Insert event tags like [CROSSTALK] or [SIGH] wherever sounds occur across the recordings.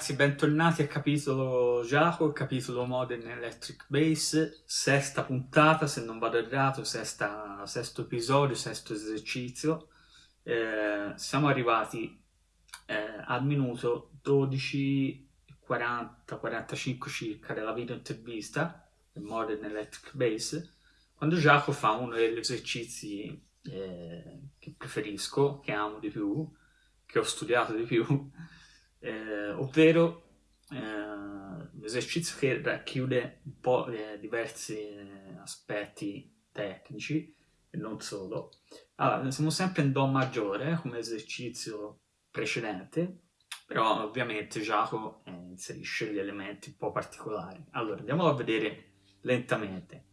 Ragazzi, bentornati a capitolo Giacomo, capitolo Modern Electric Bass, sesta puntata, se non vado errato, sesta, sesto episodio, sesto esercizio. Eh, siamo arrivati eh, al minuto 12.40-45 circa della video intervista Modern Electric Bass, quando Giacomo fa uno degli esercizi eh, che preferisco, che amo di più, che ho studiato di più, [LAUGHS] eh, ovvero eh, l'esercizio che racchiude un po' eh, diversi eh, aspetti tecnici e non solo. Allora, siamo sempre in Do maggiore come esercizio precedente, però ovviamente Giacomo eh, inserisce gli elementi un po' particolari. Allora, andiamo a vedere lentamente.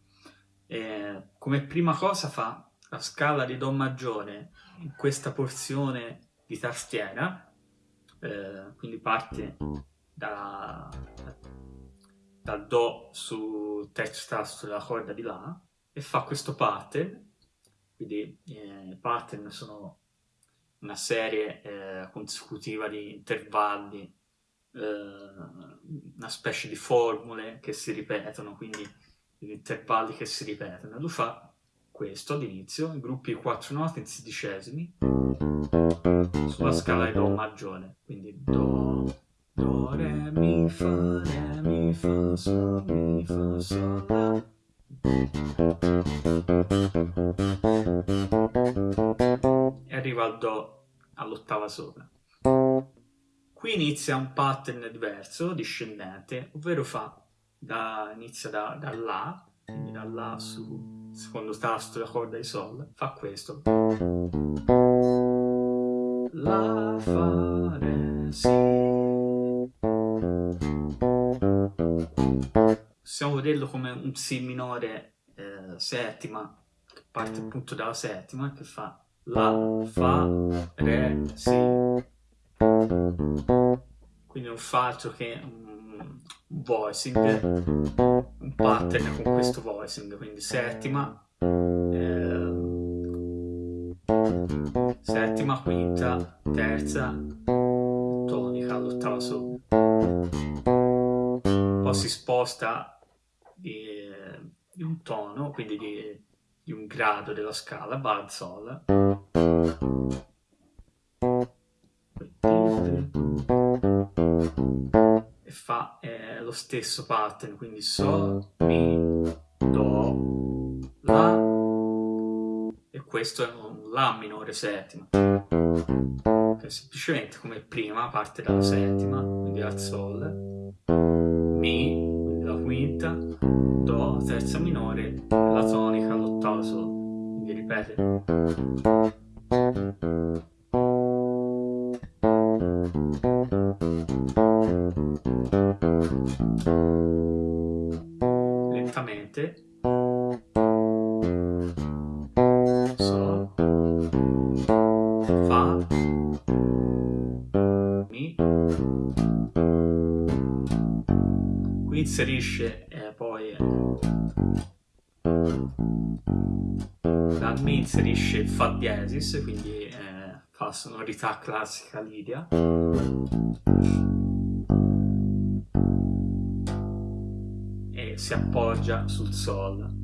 Eh, come prima cosa fa la scala di Do maggiore in questa porzione di tastiera, eh, quindi parte da, dal Do sul terzo tasto della corda di La e fa questo pattern, quindi eh, pattern sono una serie eh, consecutiva di intervalli, eh, una specie di formule che si ripetono, quindi gli intervalli che si ripetono. Lui fa questo all'inizio, in gruppi di quattro note in sedicesimi, sulla scala di Do maggiore, quindi Do, Do, Re, Mi, Fa, Re, Mi, Fa, Sol, Mi, Fa, Sol. E arriva al Do all'ottava sopra. Qui inizia un pattern diverso, discendente, ovvero fa da, inizia da, da La, quindi da La su secondo tasto della corda di Sol, fa questo la, fa, re, si. Possiamo vederlo come un Si minore eh, settima, che parte appunto dalla settima, che fa La, Fa, Re, Si. Quindi non fa altro che un, voicing, un pattern con questo voicing, quindi settima, eh, settima, quinta, terza, tonica all'ottava sopra. Poi si sposta di, di un tono, quindi di, di, un grado della scala, va al sol. E fa eh, lo stesso pattern, quindi sol, mi, do, la, e questo è un La minore settima, semplicemente come prima parte dalla settima, quindi dal Sol, Mi, quindi la quinta, Do, terza minore, la tonica, l'ottava Sol, quindi ripete. Lentamente inserisce eh, poi dal Mi inserisce Fa diesis, quindi eh, fa sonorità classica lidia. E si appoggia sul Sol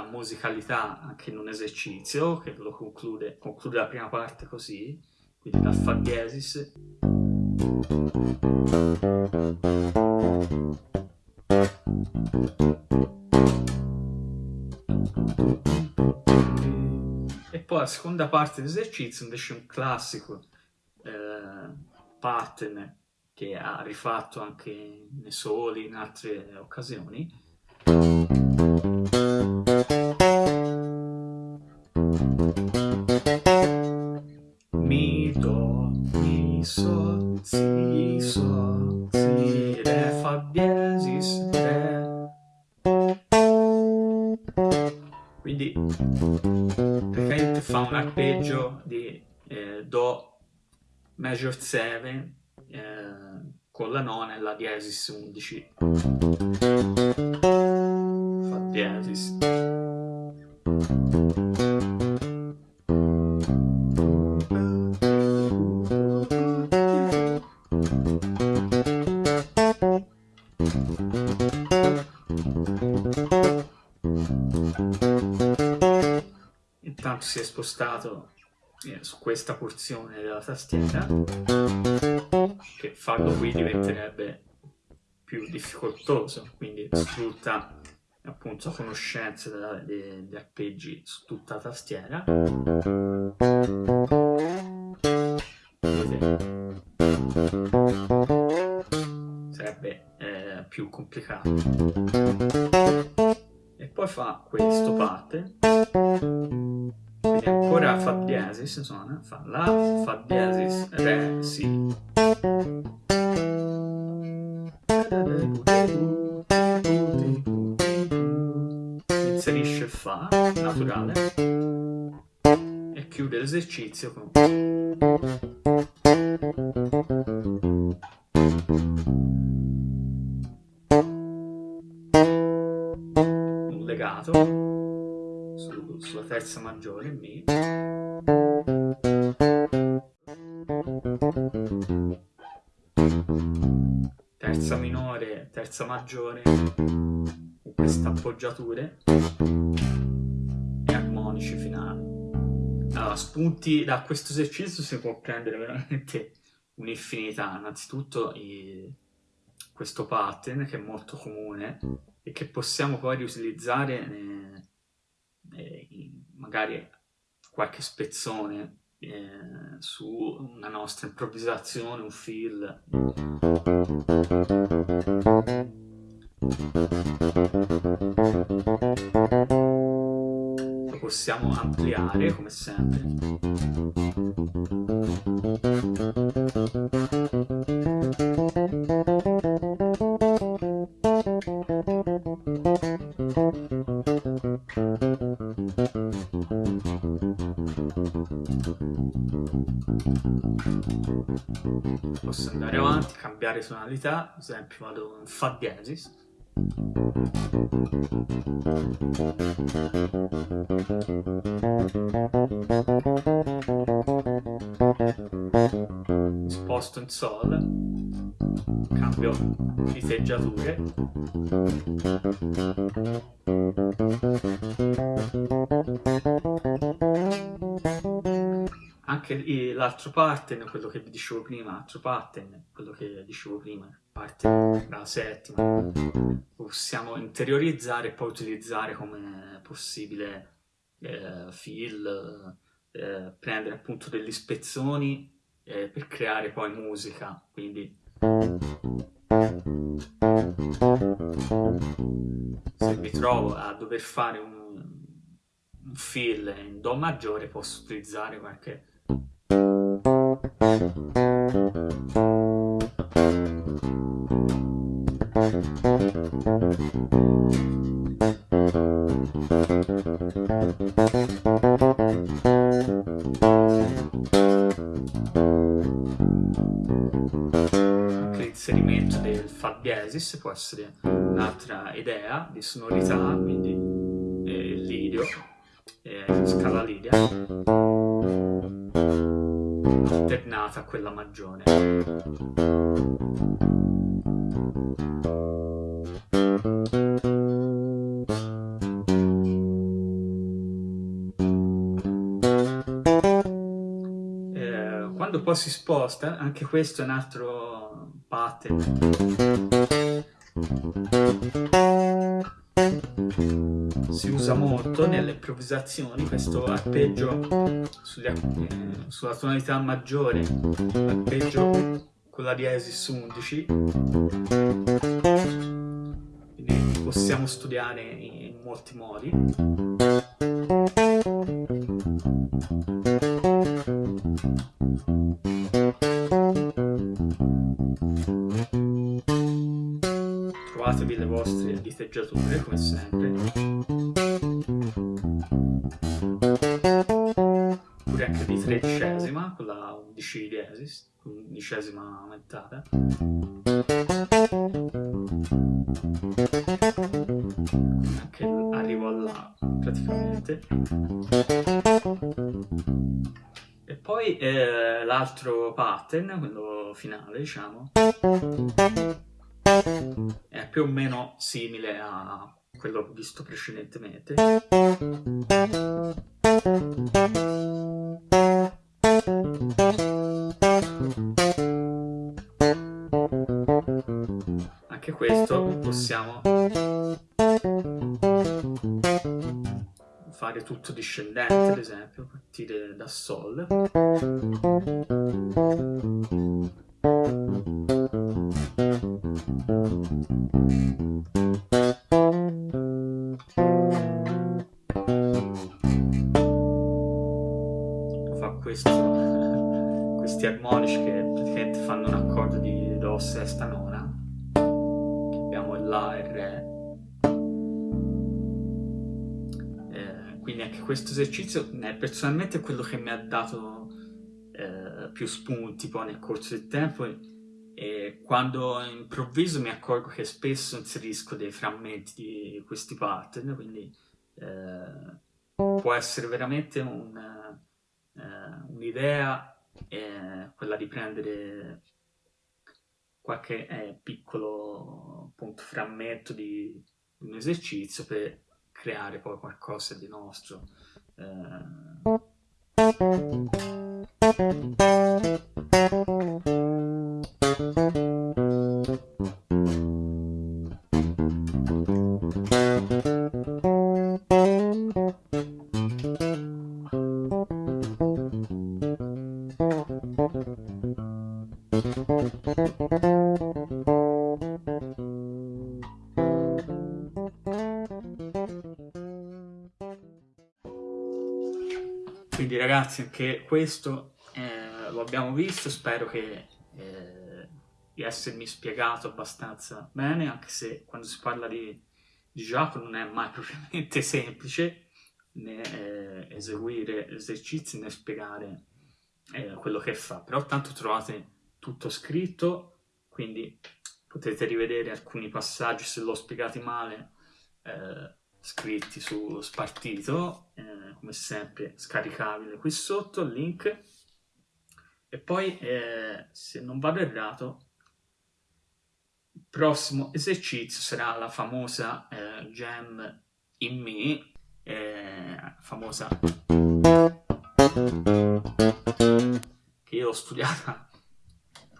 solita musicalità anche in un esercizio che lo conclude, conclude la prima parte così, quindi dal Fa diesis. E poi la seconda parte dell'esercizio invece è un classico eh, pattern che ha rifatto anche nei soli in altre occasioni fa un arpeggio di eh, Do major 7 eh, con la nona e la diesis 11. Fa diesis. Intanto si è spostato eh, su questa porzione della tastiera che farlo qui diventerebbe più difficoltoso quindi sfrutta appunto conoscenze degli arpeggi su tutta la tastiera. Sarebbe eh, più complicato. E poi fa questo parte quindi ancora fa diesis suona fa la fa diesis re si inserisce fa naturale e chiude l'esercizio con sulla terza maggiore Mi terza minore, terza maggiore con queste appoggiature. E armonici finali. Allora, spunti da questo esercizio si può prendere veramente un'infinità. Innanzitutto i, questo pattern che è molto comune e che possiamo poi riutilizzare eh, magari qualche spezzone eh, su una nostra improvvisazione, un feel. Lo possiamo ampliare come sempre. Posso andare avanti, cambiare tonalità, ad esempio vado in Fa diesis. Sposto in Sol, cambio fiteggiature. Anche l'altro pattern, quello che vi dicevo prima, l'altro pattern, quello che dicevo prima, parte dalla settima, possiamo interiorizzare e poi utilizzare come possibile eh, fill, eh, prendere appunto degli spezzoni eh, per creare poi musica, quindi. Se mi trovo a dover fare un, un fill in Do maggiore posso utilizzare qualche l'inserimento del Fa diesis può essere un'altra idea di sonorità, quindi eh, lidio, eh, scala lidia, alternata a quella maggiore. quando poi si sposta, anche questo è un altro pattern. Si usa molto nelle improvvisazioni questo arpeggio eh, sulla tonalità maggiore, arpeggio con la diesis 11. Quindi possiamo studiare in molti modi. trovatevi le vostre diteggiature come sempre oppure anche di tredicesima con la undicesima diesis undicesima aumentata anche arrivo alla praticamente. E poi eh, l'altro pattern quello finale diciamo è più o meno simile a quello visto precedentemente. Anche questo possiamo fare tutto discendente ad esempio partire da sol. fa questo [LAUGHS] questi armonici che praticamente fanno un accordo di do sesta nona abbiamo il la e il re. Eh, quindi anche questo esercizio eh, personalmente è quello che mi ha dato eh, più spunti poi nel corso del tempo e quando improvviso mi accorgo che spesso inserisco dei frammenti di questi pattern, quindi eh, può essere veramente un, un'idea eh, quella di prendere qualche eh, piccolo appunto, frammento di, di, un esercizio per creare poi qualcosa di nostro. Eh. Ragazzi anche questo eh, lo abbiamo visto, spero che eh, di essermi spiegato abbastanza bene, anche se quando si parla di, di gioco non è mai [LAUGHS] propriamente semplice né eh, eseguire esercizi né spiegare eh, quello che fa, però tanto trovate tutto scritto, quindi potete rivedere alcuni passaggi se l'ho spiegati male eh, scritti su Spartito, eh, come sempre scaricabile qui sotto il link. E poi eh, se non vado errato il prossimo esercizio sarà la famosa eh, Gem in Me eh, famosa che io ho studiata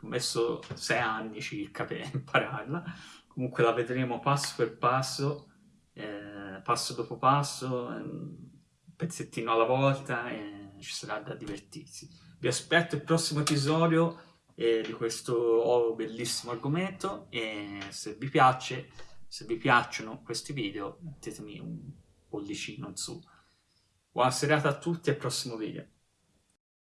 ho messo sei anni circa per impararla. Comunque la vedremo passo per passo eh, passo dopo passo un pezzettino alla volta e ci sarà da divertirsi vi aspetto il prossimo episodio eh, di questo bellissimo argomento e se vi piace, se vi piacciono questi video mettetemi un pollicino in su. Buona serata a tutti e al prossimo video.